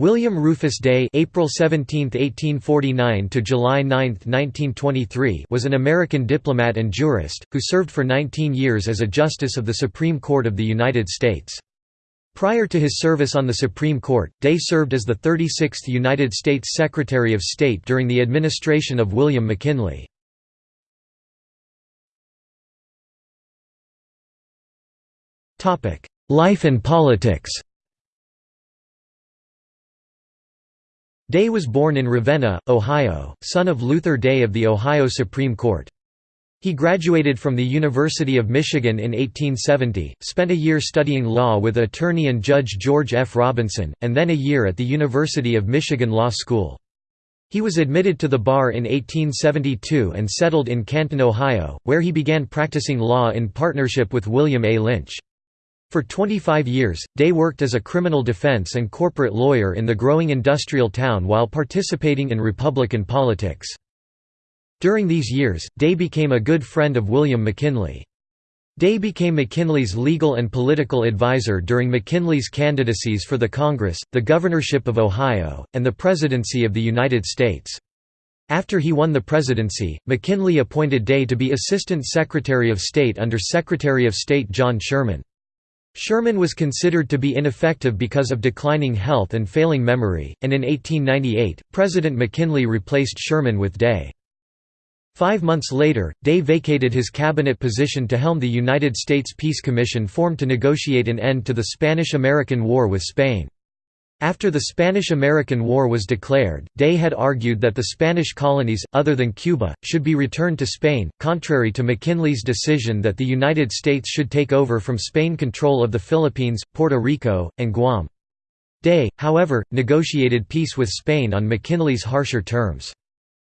William Rufus Day (April 17, 1849 to July 9, 1923) was an American diplomat and jurist who served for 19 years as a justice of the Supreme Court of the United States. Prior to his service on the Supreme Court, Day served as the 36th United States Secretary of State during the administration of William McKinley. Life and politics Day was born in Ravenna, Ohio, son of Luther Day of the Ohio Supreme Court. He graduated from the University of Michigan in 1870, spent a year studying law with attorney and judge George F. Robinson, and then a year at the University of Michigan Law School. He was admitted to the bar in 1872 and settled in Canton, Ohio, where he began practicing law in partnership with William A. Lynch. For 25 years, Day worked as a criminal defense and corporate lawyer in the growing industrial town while participating in Republican politics. During these years, Day became a good friend of William McKinley. Day became McKinley's legal and political advisor during McKinley's candidacies for the Congress, the governorship of Ohio, and the presidency of the United States. After he won the presidency, McKinley appointed Day to be Assistant Secretary of State under Secretary of State John Sherman. Sherman was considered to be ineffective because of declining health and failing memory, and in 1898, President McKinley replaced Sherman with Day. Five months later, Day vacated his cabinet position to helm the United States Peace Commission formed to negotiate an end to the Spanish–American War with Spain. After the Spanish–American War was declared, Day had argued that the Spanish colonies, other than Cuba, should be returned to Spain, contrary to McKinley's decision that the United States should take over from Spain control of the Philippines, Puerto Rico, and Guam. Day, however, negotiated peace with Spain on McKinley's harsher terms.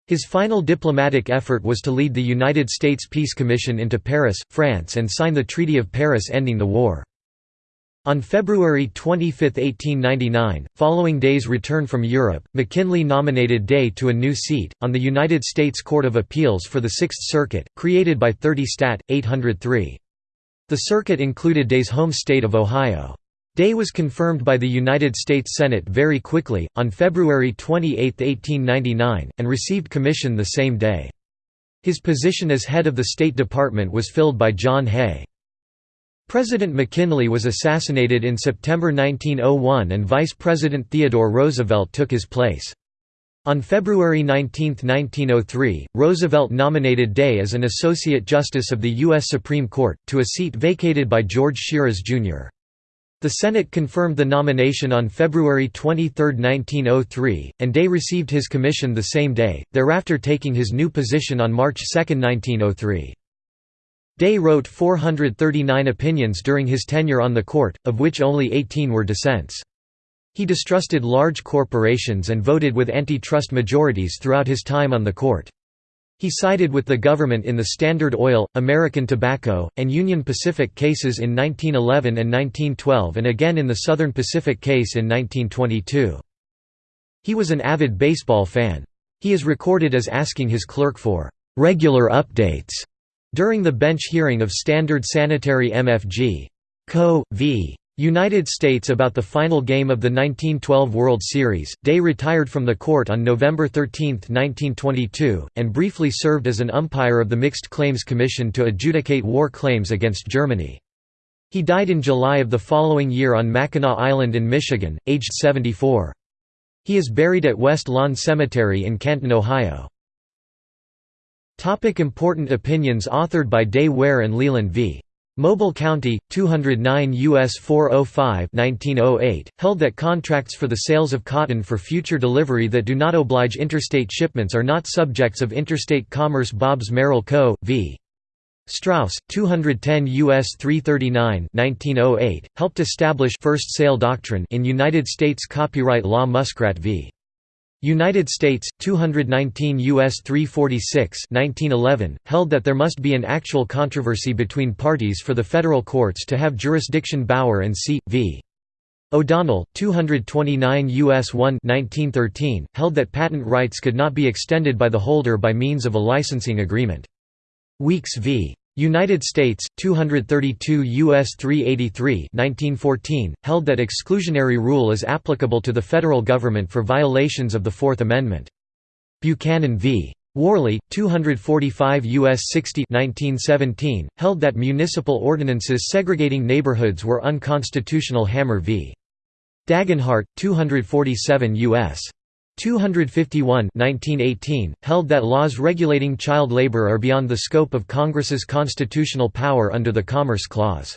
His final diplomatic effort was to lead the United States Peace Commission into Paris, France and sign the Treaty of Paris ending the war. On February 25, 1899, following Day's return from Europe, McKinley nominated Day to a new seat, on the United States Court of Appeals for the Sixth Circuit, created by 30 Stat. 803. The circuit included Day's home state of Ohio. Day was confirmed by the United States Senate very quickly, on February 28, 1899, and received commission the same day. His position as head of the State Department was filled by John Hay. President McKinley was assassinated in September 1901 and Vice President Theodore Roosevelt took his place. On February 19, 1903, Roosevelt nominated Day as an Associate Justice of the U.S. Supreme Court, to a seat vacated by George Shiras, Jr. The Senate confirmed the nomination on February 23, 1903, and Day received his commission the same day, thereafter taking his new position on March 2, 1903. Day wrote 439 opinions during his tenure on the court, of which only 18 were dissents. He distrusted large corporations and voted with antitrust majorities throughout his time on the court. He sided with the government in the Standard Oil, American Tobacco, and Union Pacific cases in 1911 and 1912 and again in the Southern Pacific case in 1922. He was an avid baseball fan. He is recorded as asking his clerk for "...regular updates." During the bench hearing of Standard Sanitary MFG. Co. v. United States about the final game of the 1912 World Series, Day retired from the court on November 13, 1922, and briefly served as an umpire of the Mixed Claims Commission to adjudicate war claims against Germany. He died in July of the following year on Mackinac Island in Michigan, aged 74. He is buried at West Lawn Cemetery in Canton, Ohio. Topic important opinions authored by Day Ware and Leland v. Mobile County, 209 U.S. 405 1908, held that contracts for the sales of cotton for future delivery that do not oblige interstate shipments are not subjects of interstate commerce Bobbs-Merrill Co. v. Straus, 210 U.S. 339 1908, helped establish first sale doctrine in United States copyright law Muskrat v. United States, 219 U.S. 346 1911, held that there must be an actual controversy between parties for the federal courts to have jurisdiction Bauer and C. v. O'Donnell, 229 U.S. 1 1913, held that patent rights could not be extended by the holder by means of a licensing agreement. Weeks v. United States 232 US 383 1914 held that exclusionary rule is applicable to the federal government for violations of the 4th Amendment. Buchanan v. Warley 245 US 60 1917 held that municipal ordinances segregating neighborhoods were unconstitutional Hammer v. Dagenhart 247 US 251 1918, held that laws regulating child labor are beyond the scope of Congress's constitutional power under the Commerce Clause.